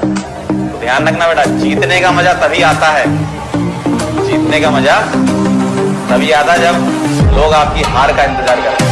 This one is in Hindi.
तो ध्यान रखना बेटा, जीतने का मज़ा तभी आता है। जीतने का मज़ा तभी आता है जब लोग आपकी हार का इंतज़ार करें